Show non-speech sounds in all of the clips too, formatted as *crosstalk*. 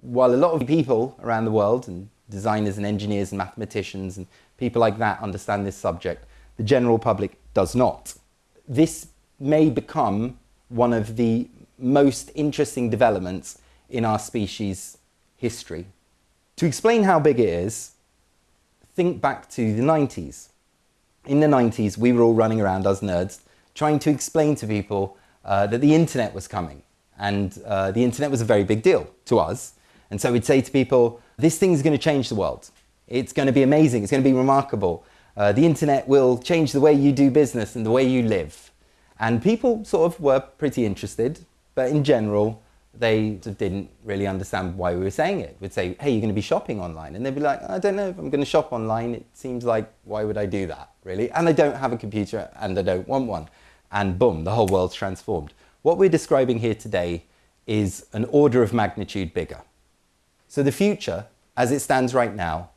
while a lot of people around the world, and designers and engineers and mathematicians and people like that understand this subject, the general public does not. This may become one of the most interesting developments in our species history. To explain how big it is, think back to the 90s. In the 90s, we were all running around, as nerds, trying to explain to people uh, that the internet was coming. And uh, the internet was a very big deal to us. And so we'd say to people, this thing's going to change the world. It's going to be amazing. It's going to be remarkable. Uh, the internet will change the way you do business and the way you live. And people sort of were pretty interested, but in general, they didn't really understand why we were saying it. We'd say, hey, you're going to be shopping online. And they'd be like, I don't know if I'm going to shop online. It seems like, why would I do that, really? And I don't have a computer and I don't want one. And boom, the whole world's transformed. What we're describing here today is an order of magnitude bigger. So the future, as it stands right now,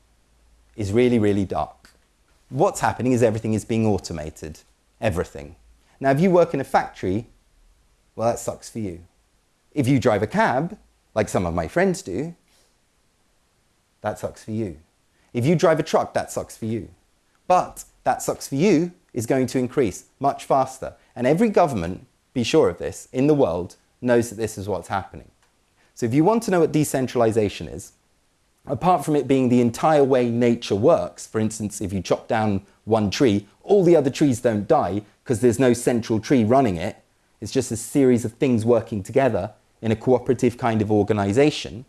is really, really dark. What's happening is everything is being automated. Everything. Now, if you work in a factory, well, that sucks for you. If you drive a cab, like some of my friends do, that sucks for you. If you drive a truck, that sucks for you. But that sucks for you is going to increase much faster. And every government, be sure of this, in the world knows that this is what's happening. So if you want to know what decentralization is, apart from it being the entire way nature works, for instance, if you chop down one tree, all the other trees don't die because there's no central tree running it. It's just a series of things working together in a cooperative kind of organization.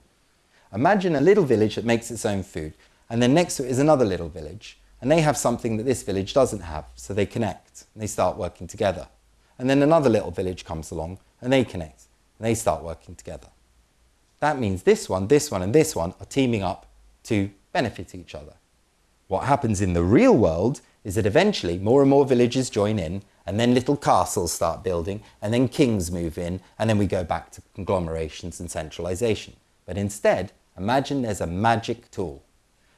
Imagine a little village that makes its own food, and then next to it is another little village, and they have something that this village doesn't have, so they connect and they start working together. And then another little village comes along and they connect and they start working together. That means this one, this one, and this one are teaming up to benefit each other. What happens in the real world is that eventually more and more villages join in and then little castles start building and then kings move in and then we go back to conglomerations and centralization. But instead, imagine there's a magic tool.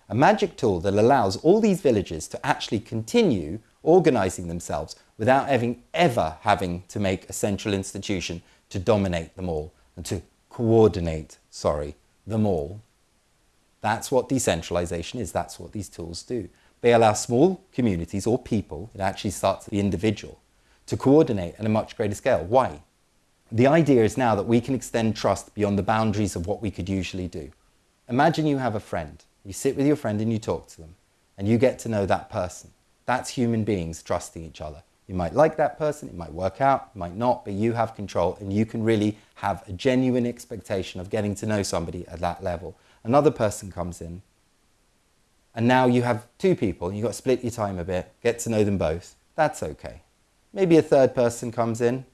A magic tool that allows all these villages to actually continue organizing themselves without having, ever having to make a central institution to dominate them all and to coordinate, sorry, them all. That's what decentralization is. That's what these tools do. They allow small communities or people, it actually starts at the individual, to coordinate at a much greater scale. Why? The idea is now that we can extend trust beyond the boundaries of what we could usually do. Imagine you have a friend. You sit with your friend and you talk to them and you get to know that person. That's human beings trusting each other. You might like that person, it might work out, it might not, but you have control and you can really have a genuine expectation of getting to know somebody at that level. Another person comes in and now you have two people, you've got to split your time a bit, get to know them both. That's okay. Maybe a third person comes in,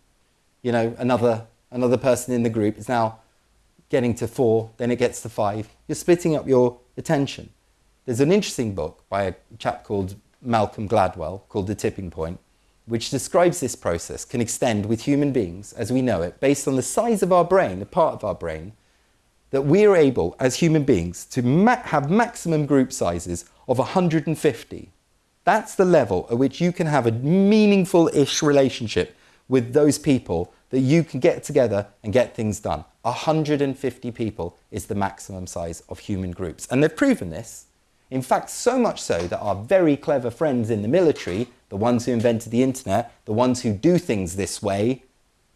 you know, another, another person in the group is now getting to four, then it gets to five. You're splitting up your attention. There's an interesting book by a chap called Malcolm Gladwell called The Tipping Point, which describes this process can extend with human beings as we know it based on the size of our brain, a part of our brain, that we are able, as human beings, to ma have maximum group sizes of 150. That's the level at which you can have a meaningful-ish relationship with those people that you can get together and get things done. 150 people is the maximum size of human groups. And they've proven this. In fact, so much so that our very clever friends in the military, the ones who invented the internet, the ones who do things this way,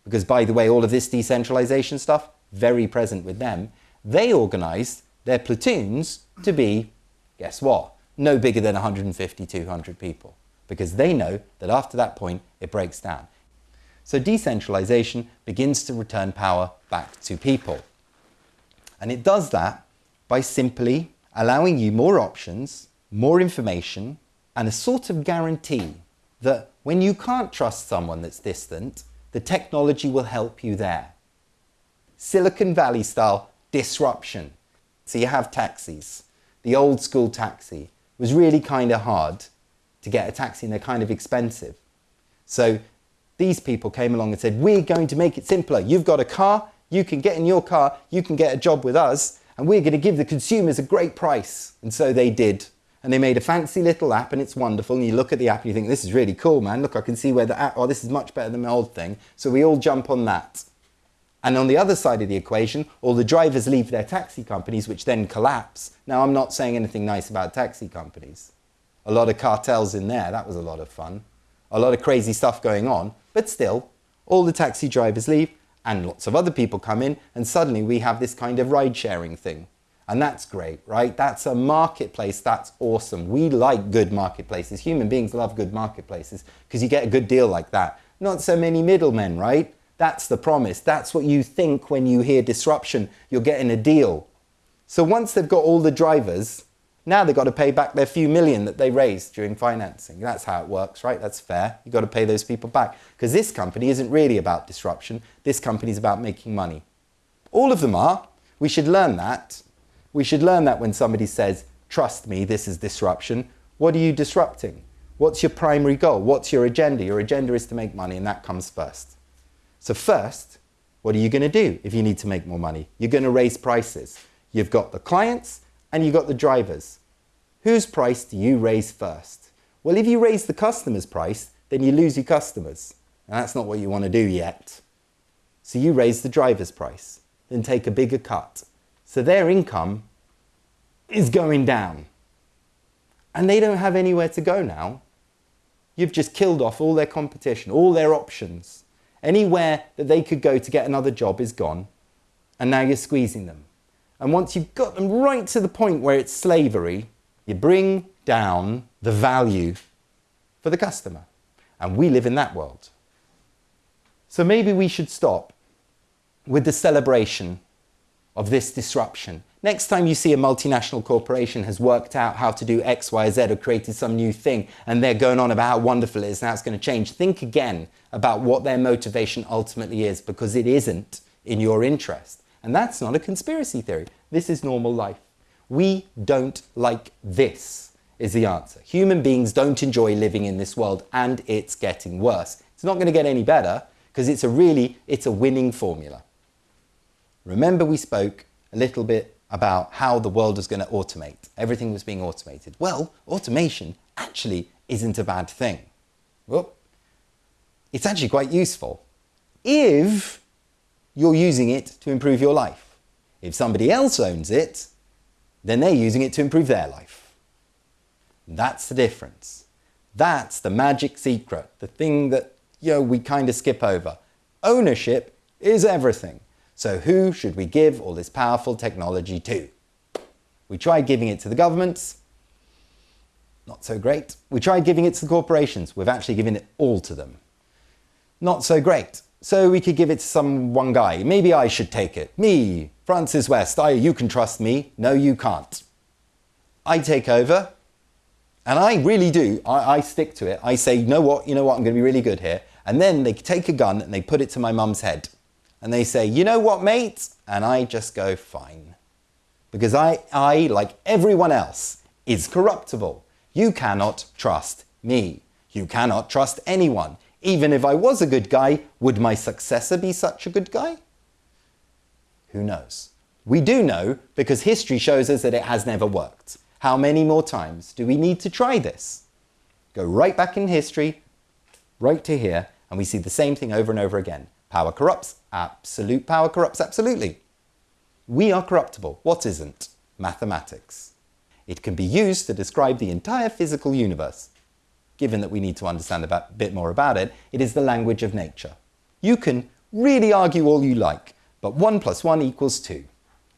because by the way, all of this decentralization stuff, very present with them, they organised their platoons to be, guess what, no bigger than 150, 200 people, because they know that after that point it breaks down. So decentralization begins to return power back to people. And it does that by simply allowing you more options, more information, and a sort of guarantee that when you can't trust someone that's distant, the technology will help you there. Silicon Valley style disruption. So you have taxis. The old school taxi was really kind of hard to get a taxi and they're kind of expensive. So these people came along and said, we're going to make it simpler. You've got a car, you can get in your car, you can get a job with us, and we're going to give the consumers a great price. And so they did. And they made a fancy little app and it's wonderful. And you look at the app and you think, this is really cool, man. Look, I can see where the app, oh, this is much better than my old thing. So we all jump on that. And on the other side of the equation, all the drivers leave their taxi companies, which then collapse. Now, I'm not saying anything nice about taxi companies. A lot of cartels in there, that was a lot of fun. A lot of crazy stuff going on, but still, all the taxi drivers leave and lots of other people come in, and suddenly we have this kind of ride sharing thing. And that's great, right? That's a marketplace. That's awesome. We like good marketplaces. Human beings love good marketplaces because you get a good deal like that. Not so many middlemen, right? That's the promise. That's what you think when you hear disruption. You're getting a deal. So once they've got all the drivers, now they've got to pay back their few million that they raised during financing. That's how it works, right? That's fair. You've got to pay those people back. Because this company isn't really about disruption. This company is about making money. All of them are. We should learn that. We should learn that when somebody says, trust me, this is disruption. What are you disrupting? What's your primary goal? What's your agenda? Your agenda is to make money, and that comes first. So first, what are you going to do if you need to make more money? You're going to raise prices. You've got the clients and you've got the drivers. Whose price do you raise first? Well, if you raise the customer's price, then you lose your customers. And that's not what you want to do yet. So you raise the driver's price, then take a bigger cut. So their income is going down. And they don't have anywhere to go now. You've just killed off all their competition, all their options. Anywhere that they could go to get another job is gone, and now you're squeezing them. And once you've got them right to the point where it's slavery, you bring down the value for the customer. And we live in that world. So maybe we should stop with the celebration of this disruption Next time you see a multinational corporation has worked out how to do X, Y, Z or created some new thing and they're going on about how wonderful it is and how it's going to change, think again about what their motivation ultimately is because it isn't in your interest. And that's not a conspiracy theory. This is normal life. We don't like this is the answer. Human beings don't enjoy living in this world and it's getting worse. It's not going to get any better because it's a really, it's a winning formula. Remember we spoke a little bit about how the world was going to automate. Everything was being automated. Well, automation actually isn't a bad thing. Well, it's actually quite useful if you're using it to improve your life. If somebody else owns it, then they're using it to improve their life. That's the difference. That's the magic secret, the thing that you know, we kind of skip over. Ownership is everything. So who should we give all this powerful technology to? We tried giving it to the governments. Not so great. We tried giving it to the corporations. We've actually given it all to them. Not so great. So we could give it to some one guy. Maybe I should take it. Me, Francis West. I, you can trust me. No, you can't. I take over. And I really do. I, I stick to it. I say, you know what? You know what? I'm going to be really good here. And then they take a gun and they put it to my mum's head and they say, you know what, mate? And I just go, fine. Because I, I, like everyone else, is corruptible. You cannot trust me. You cannot trust anyone. Even if I was a good guy, would my successor be such a good guy? Who knows? We do know because history shows us that it has never worked. How many more times do we need to try this? Go right back in history, right to here, and we see the same thing over and over again. Power corrupts. Absolute power corrupts absolutely. We are corruptible. What isn't? Mathematics. It can be used to describe the entire physical universe. Given that we need to understand a bit more about it, it is the language of nature. You can really argue all you like, but 1 plus 1 equals 2.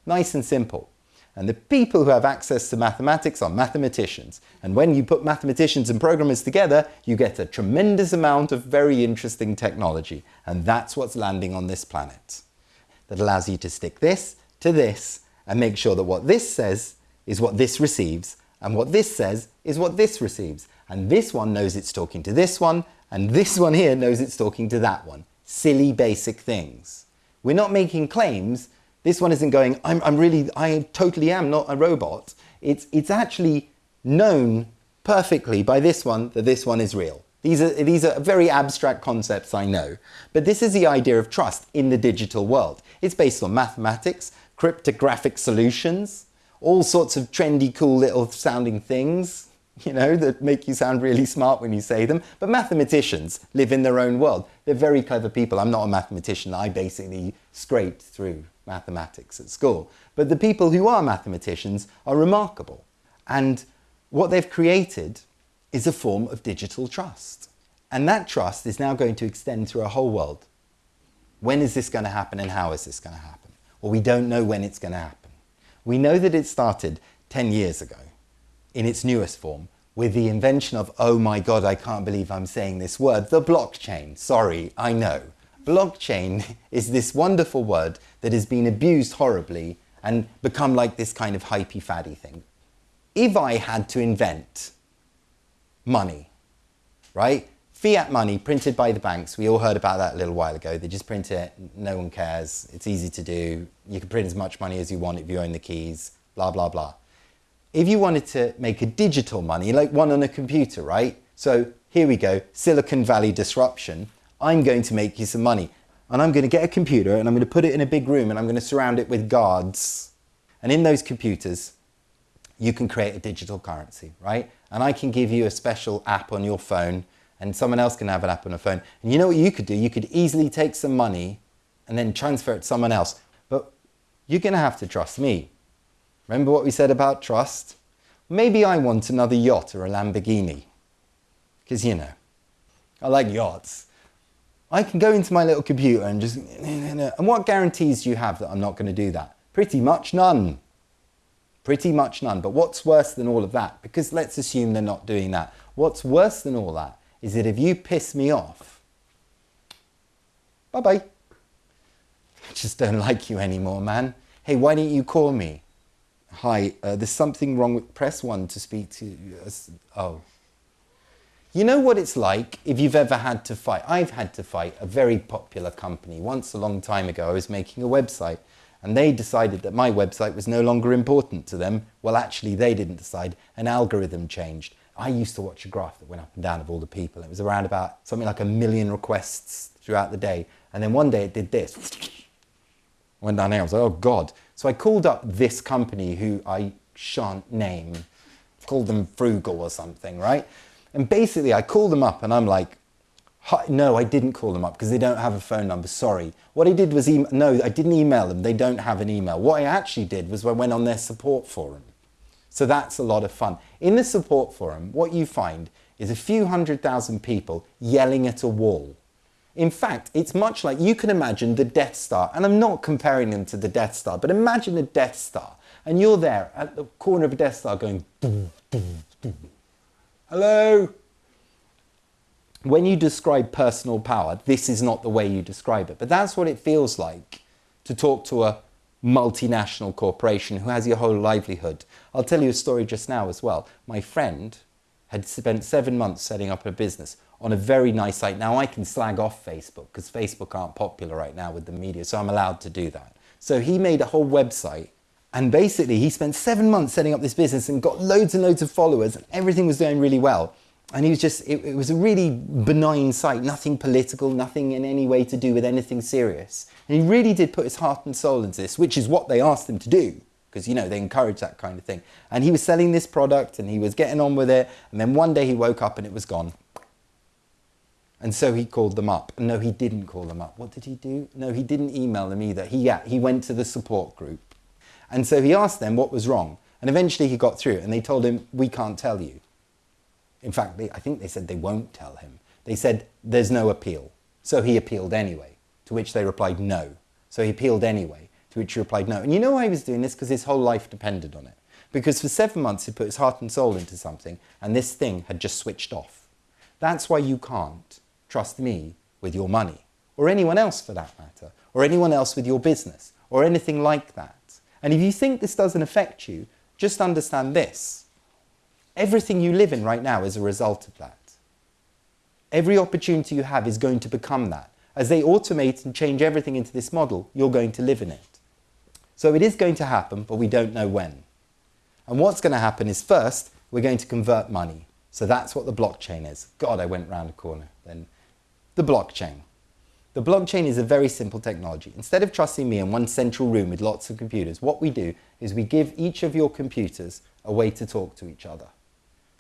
Nice and simple. And the people who have access to mathematics are mathematicians. And when you put mathematicians and programmers together, you get a tremendous amount of very interesting technology. And that's what's landing on this planet. That allows you to stick this to this and make sure that what this says is what this receives and what this says is what this receives. And this one knows it's talking to this one and this one here knows it's talking to that one. Silly basic things. We're not making claims, this one isn't going, I'm, I'm really, I totally am not a robot. It's, it's actually known perfectly by this one that this one is real. These are, these are very abstract concepts, I know. But this is the idea of trust in the digital world. It's based on mathematics, cryptographic solutions, all sorts of trendy, cool little sounding things. you know, that make you sound really smart when you say them. But mathematicians live in their own world. They're very clever people. I'm not a mathematician. I basically scraped through mathematics at school. But the people who are mathematicians are remarkable. And what they've created is a form of digital trust. And that trust is now going to extend through a whole world. When is this going to happen and how is this going to happen? Well, we don't know when it's going to happen. We know that it started 10 years ago in its newest form with the invention of, oh my God, I can't believe I'm saying this word, the blockchain. Sorry, I know. Blockchain *laughs* is this wonderful word that has been abused horribly and become like this kind of hypey faddy thing. If I had to invent money, right? Fiat money printed by the banks, we all heard about that a little while ago. They just print it, no one cares, it's easy to do. You can print as much money as you want if you own the keys, blah, blah, blah. If you wanted to make a digital money, like one on a computer, right? So here we go, Silicon Valley disruption. I'm going to make you some money. And I'm going to get a computer and I'm going to put it in a big room and I'm going to surround it with guards. And in those computers, you can create a digital currency, right? And I can give you a special app on your phone and someone else can have an app on a phone. And you know what you could do? You could easily take some money and then transfer it to someone else. But you're going to have to trust me. Remember what we said about trust? Maybe I want another yacht or a Lamborghini. Because, you know, I like yachts. I can go into my little computer and just... And what guarantees do you have that I'm not going to do that? Pretty much none. Pretty much none. But what's worse than all of that? Because let's assume they're not doing that. What's worse than all that is that if you piss me off, bye bye. I just don't like you anymore, man. Hey, why don't you call me? Hi, uh, there's something wrong with press one to speak to. Oh. You know what it's like if you've ever had to fight? I've had to fight a very popular company. Once a long time ago, I was making a website and they decided that my website was no longer important to them. Well, actually, they didn't decide. An algorithm changed. I used to watch a graph that went up and down of all the people. It was around about something like a million requests throughout the day. And then one day it did this. Went down there. I was like, oh God. So I called up this company who I shan't name. Called them Frugal or something, right? And basically I called them up and I'm like, no, I didn't call them up because they don't have a phone number. Sorry. What I did was, no, I didn't email them. They don't have an email. What I actually did was I went on their support forum. So that's a lot of fun. In the support forum, what you find is a few hundred thousand people yelling at a wall. In fact, it's much like you can imagine the Death Star, and I'm not comparing them to the Death Star, but imagine a Death Star, and you're there at the corner of a Death Star going, boom, boom, boom. Hello? When you describe personal power, this is not the way you describe it, but that's what it feels like to talk to a multinational corporation who has your whole livelihood. I'll tell you a story just now as well. My friend had spent seven months setting up a business on a very nice site. Now I can slag off Facebook because Facebook aren't popular right now with the media, so I'm allowed to do that. So he made a whole website and basically he spent seven months setting up this business and got loads and loads of followers and everything was going really well. And he was just, it, it was a really benign site, nothing political, nothing in any way to do with anything serious. And he really did put his heart and soul into this, which is what they asked him to do because you know they encourage that kind of thing. And he was selling this product and he was getting on with it. And then one day he woke up and it was gone. And so he called them up. No, he didn't call them up. What did he do? No, he didn't email them either. He, yeah, he went to the support group. And so he asked them what was wrong. And eventually he got through and they told him, we can't tell you. In fact, they, I think they said they won't tell him. They said, there's no appeal. So he appealed anyway, to which they replied no. So he appealed anyway, to which he replied no. And you know why he was doing this? Because his whole life depended on it. Because for seven months he put his heart and soul into something and this thing had just switched off. That's why you can't trust me with your money, or anyone else for that matter, or anyone else with your business, or anything like that. And if you think this doesn't affect you, just understand this. Everything you live in right now is a result of that. Every opportunity you have is going to become that. As they automate and change everything into this model, you're going to live in it. So it is going to happen, but we don't know when. And what's going to happen is first, we're going to convert money. So that's what the blockchain is. God, I went round a corner then the blockchain. The blockchain is a very simple technology. Instead of trusting me in one central room with lots of computers, what we do is we give each of your computers a way to talk to each other.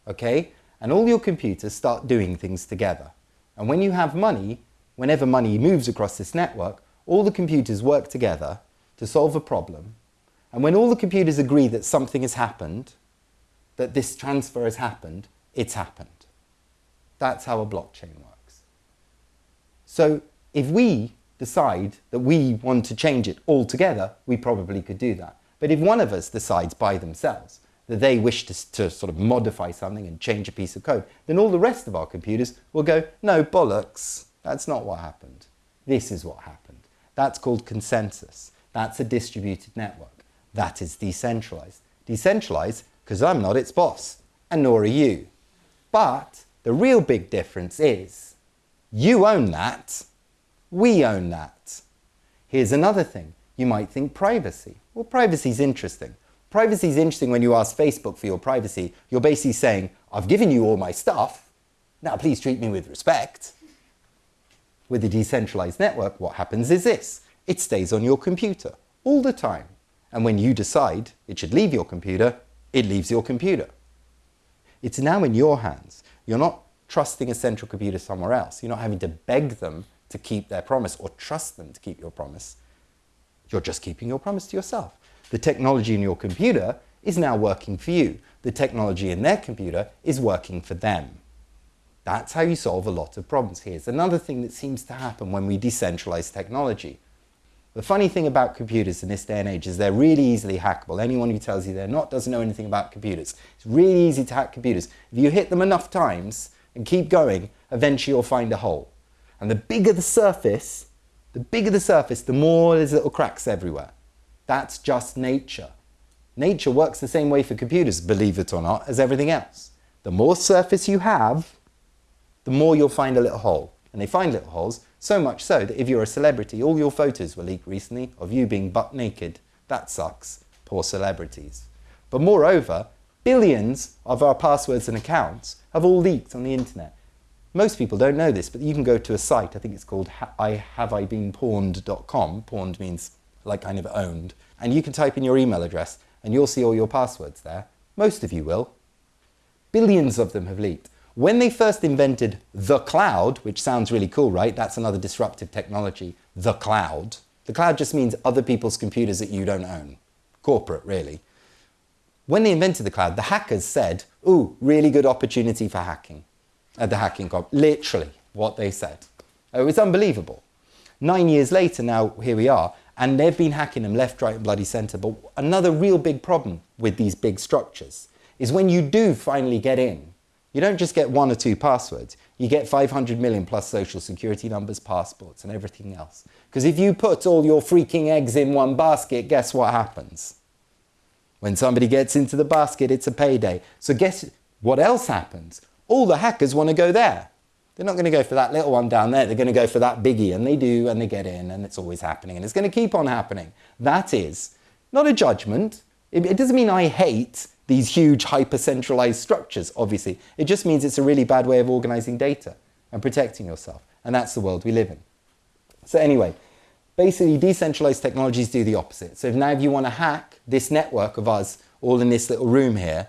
okay? And all your computers start doing things together. And when you have money, whenever money moves across this network, all the computers work together to solve a problem. And when all the computers agree that something has happened, that this transfer has happened, it's happened. That's how a blockchain works. So if we decide that we want to change it altogether, we probably could do that. But if one of us decides by themselves that they wish to, to, sort of modify something and change a piece of code, then all the rest of our computers will go, no, bollocks, that's not what happened. This is what happened. That's called consensus. That's a distributed network. That is decentralized. Decentralized because I'm not its boss, and nor are you. But the real big difference is you own that, we own that. Here's another thing. You might think privacy. Well, privacy is interesting. Privacy is interesting when you ask Facebook for your privacy. You're basically saying, I've given you all my stuff. Now please treat me with respect. With a decentralized network, what happens is this. It stays on your computer all the time. And when you decide it should leave your computer, it leaves your computer. It's now in your hands. You're not trusting a central computer somewhere else. You're not having to beg them to keep their promise or trust them to keep your promise. You're just keeping your promise to yourself. The technology in your computer is now working for you. The technology in their computer is working for them. That's how you solve a lot of problems. Here's another thing that seems to happen when we decentralize technology. The funny thing about computers in this day and age is they're really easily hackable. Anyone who tells you they're not doesn't know anything about computers. It's really easy to hack computers. If you hit them enough times and keep going, eventually you'll find a hole. And the bigger the surface, the bigger the surface, the more there's little cracks everywhere. That's just nature. Nature works the same way for computers, believe it or not, as everything else. The more surface you have, the more you'll find a little hole. And they find little holes, so much so that if you're a celebrity, all your photos were leaked recently of you being butt naked. That sucks. Poor celebrities. But moreover, billions of our passwords and accounts have all leaked on the internet. Most people don't know this, but you can go to a site, I think it's called ihaveibeenpawned.com. Pawned means like kind of owned. And you can type in your email address and you'll see all your passwords there. Most of you will. Billions of them have leaked. When they first invented the cloud, which sounds really cool, right? That's another disruptive technology, the cloud. The cloud just means other people's computers that you don't own. Corporate, really. When they invented the cloud, the hackers said, ooh, really good opportunity for hacking. At the hacking comp, literally what they said. It was unbelievable. Nine years later, now here we are, and they've been hacking them left, right, and bloody centre. But another real big problem with these big structures is when you do finally get in, you don't just get one or two passwords, you get 500 million plus social security numbers, passports, and everything else. Because if you put all your freaking eggs in one basket, guess what happens? When somebody gets into the basket, it's a payday. So guess what else happens? All the hackers want to go there. They're not going to go for that little one down there. They're going to go for that biggie. And they do, and they get in, and it's always happening. And it's going to keep on happening. That is not a judgment. It, doesn't mean I hate these huge hyper-centralized structures, obviously. It just means it's a really bad way of organizing data and protecting yourself. And that's the world we live in. So anyway, basically decentralized technologies do the opposite. So if now if you want to hack this network of us all in this little room here,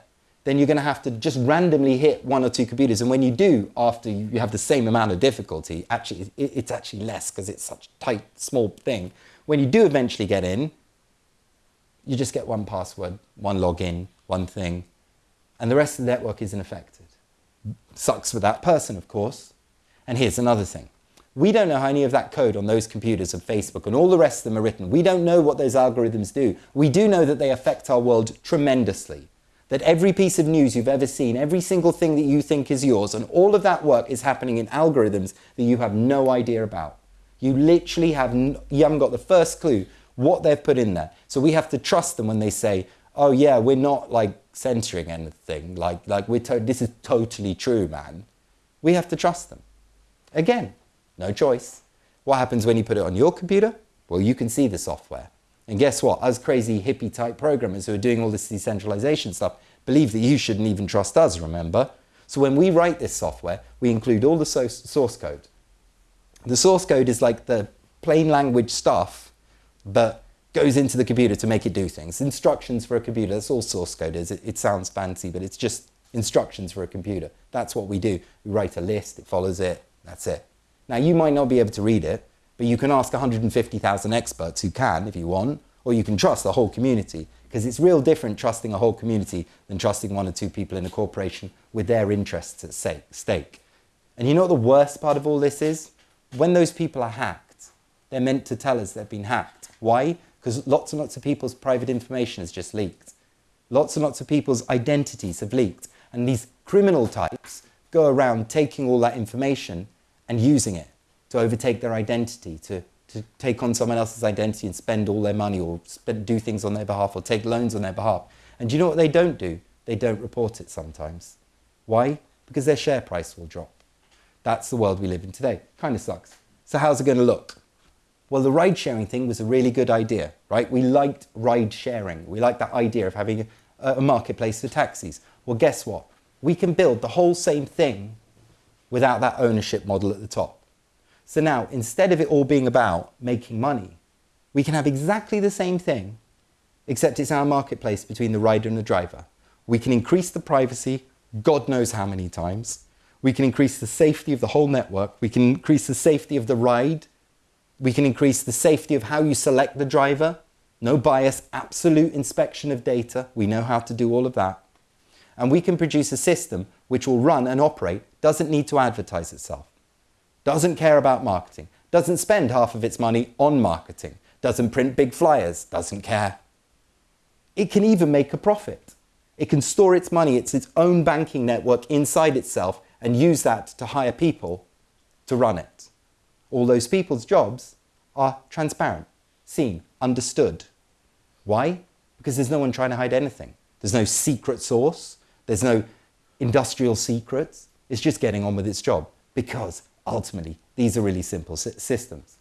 then you're going to have to just randomly hit one or two computers. And when you do, after you have the same amount of difficulty, actually, it's actually less because it's such a tight, small thing. When you do eventually get in, you just get one password, one login, one thing, and the rest of the network isn't affected. Sucks for that person, of course. And here's another thing. We don't know how any of that code on those computers of Facebook and all the rest of them are written. We don't know what those algorithms do. We do know that they affect our world tremendously that every piece of news you've ever seen, every single thing that you think is yours, and all of that work is happening in algorithms that you have no idea about. You literally have, you haven't got the first clue what they've put in there. So we have to trust them when they say, oh yeah, we're not like censoring anything, like, like we're this is totally true, man. We have to trust them. Again, no choice. What happens when you put it on your computer? Well, you can see the software. And guess what? Us crazy hippie type programmers who are doing all this decentralization stuff believe that you shouldn't even trust us, remember? So when we write this software, we include all the source code. The source code is like the plain language stuff, but goes into the computer to make it do things. Instructions for a computer, that's all source code is. It, it sounds fancy, but it's just instructions for a computer. That's what we do. We write a list, it follows it, that's it. Now, you might not be able to read it, but you can ask 150,000 experts who can if you want, or you can trust the whole community because it's real different trusting a whole community than trusting one or two people in a corporation with their interests at stake. And you know what the worst part of all this is? When those people are hacked, they're meant to tell us they've been hacked. Why? Because lots and lots of people's private information has just leaked. Lots and lots of people's identities have leaked. And these criminal types go around taking all that information and using it to overtake their identity, to, to take on someone else's identity and spend all their money or spend, do things on their behalf or take loans on their behalf. And do you know what they don't do? They don't report it sometimes. Why? Because their share price will drop. That's the world we live in today. Kind of sucks. So how's it going to look? Well, the ride sharing thing was a really good idea, right? We liked ride sharing. We liked that idea of having a, a marketplace for taxis. Well, guess what? We can build the whole same thing without that ownership model at the top. So now, instead of it all being about making money, we can have exactly the same thing, except it's our marketplace between the rider and the driver. We can increase the privacy, God knows how many times. We can increase the safety of the whole network. We can increase the safety of the ride. We can increase the safety of how you select the driver. No bias, absolute inspection of data. We know how to do all of that. And we can produce a system which will run and operate, doesn't need to advertise itself, doesn't care about marketing, doesn't spend half of its money on marketing, doesn't print big flyers, doesn't care. It can even make a profit. It can store its money, it's its own banking network inside itself and use that to hire people to run it. All those people's jobs are transparent, seen, understood. Why? Because there's no one trying to hide anything. There's no secret source. There's no industrial secrets. It's just getting on with its job because ultimately these are really simple systems.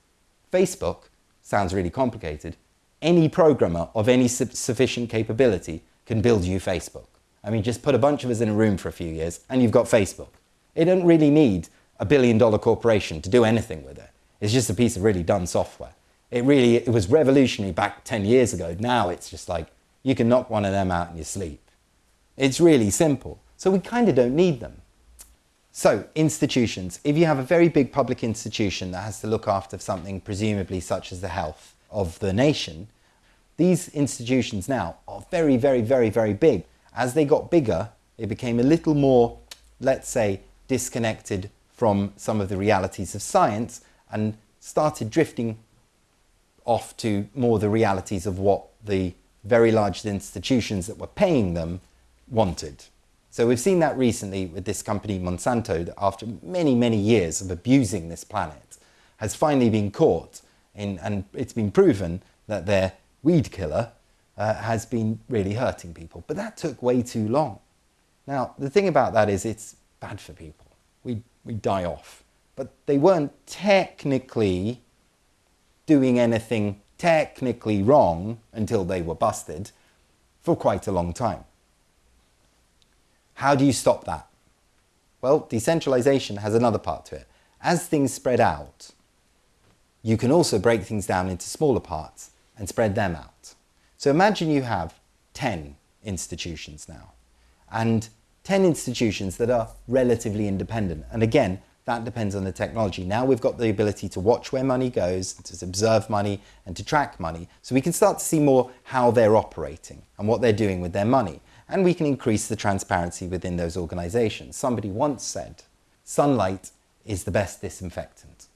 Facebook sounds really complicated. Any programmer of any su sufficient capability can build you Facebook. I mean, just put a bunch of us in a room for a few years and you've got Facebook. It doesn't really need a billion dollar corporation to do anything with it. It's just a piece of really dumb software. It really, it was revolutionary back 10 years ago. Now it's just like, you can knock one of them out in your sleep. It's really simple. So we kind of don't need them. So institutions, if you have a very big public institution that has to look after something presumably such as the health of the nation, these institutions now are very, very, very, very big. As they got bigger, it became a little more, let's say, disconnected from some of the realities of science and started drifting off to more the realities of what the very large institutions that were paying them wanted. So we've seen that recently with this company Monsanto that after many, many years of abusing this planet has finally been caught in, and it's been proven that their weed killer uh, has been really hurting people. But that took way too long. Now, the thing about that is it's bad for people. We, we die off. But they weren't technically doing anything technically wrong until they were busted for quite a long time. How do you stop that? Well, decentralization has another part to it. As things spread out, you can also break things down into smaller parts and spread them out. So imagine you have 10 institutions now and 10 institutions that are relatively independent. And again, that depends on the technology. Now we've got the ability to watch where money goes, to observe money and to track money. So we can start to see more how they're operating and what they're doing with their money. And we can increase the transparency within those organizations. Somebody once said, sunlight is the best disinfectant.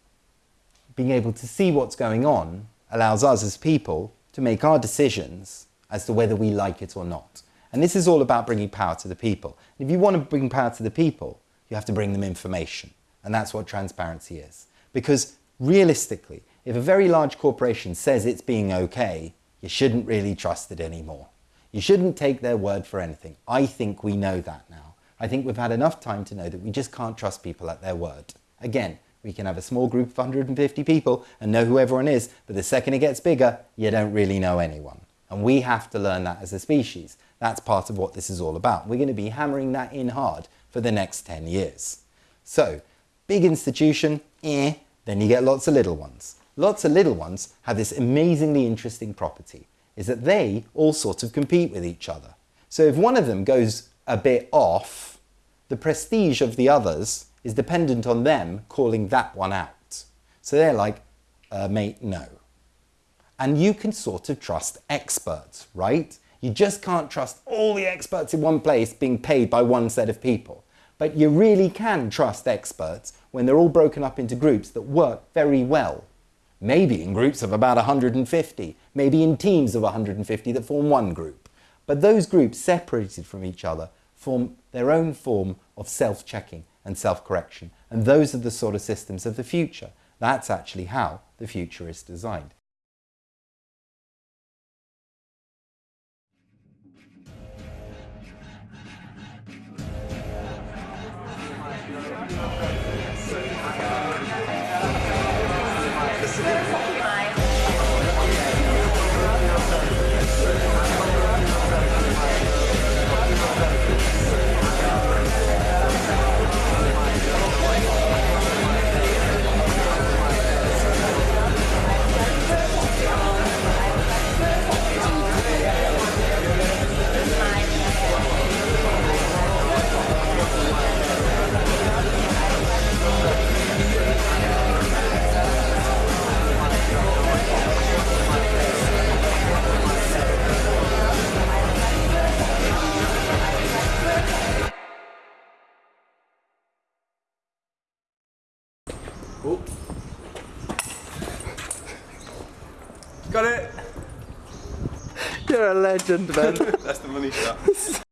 Being able to see what's going on allows us as people to make our decisions as to whether we like it or not. And this is all about bringing power to the people. If you want to bring power to the people, you have to bring them information. And that's what transparency is. Because realistically, if a very large corporation says it's being okay, you shouldn't really trust it anymore. You shouldn't take their word for anything. I think we know that now. I think we've had enough time to know that we just can't trust people at their word. Again, we can have a small group of 150 people and know who everyone is, but the second it gets bigger, you don't really know anyone. And we have to learn that as a species. That's part of what this is all about. We're going to be hammering that in hard for the next 10 years. So, big institution, eh, then you get lots of little ones. Lots of little ones have this amazingly interesting property, is that they all sort of compete with each other. So if one of them goes a bit off, the prestige of the others is dependent on them calling that one out. So they're like, uh, mate, no. And you can sort of trust experts, right? You just can't trust all the experts in one place being paid by one set of people. But you really can trust experts when they're all broken up into groups that work very well. Maybe in groups of about 150, maybe in teams of 150 that form one group. But those groups separated from each other form their own form of self-checking and self-correction. And those are the sort of systems of the future. That's actually how the future is designed. Legend, man. That's the money shot. *laughs*